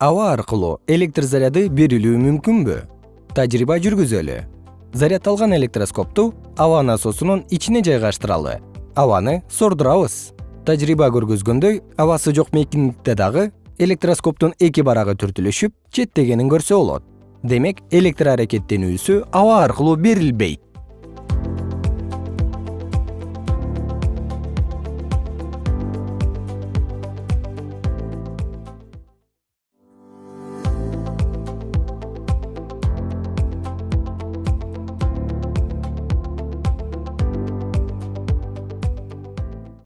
аба аркылуу электр заряды берилүү мүмкүнбү? Тажрыйба жүргүзөлү. Зарядталган электроскопту аба насосунун ичине жайгаштыралы. Абаны сордурабыз тажрыйба көргөзгөндөй абасы жок мейкиндикте дагы электроскоптун эки барагы түртүлүшүп четтегенин көрсө болот. Демек электр аракеттенүүсү аба аркылуу берилбейт.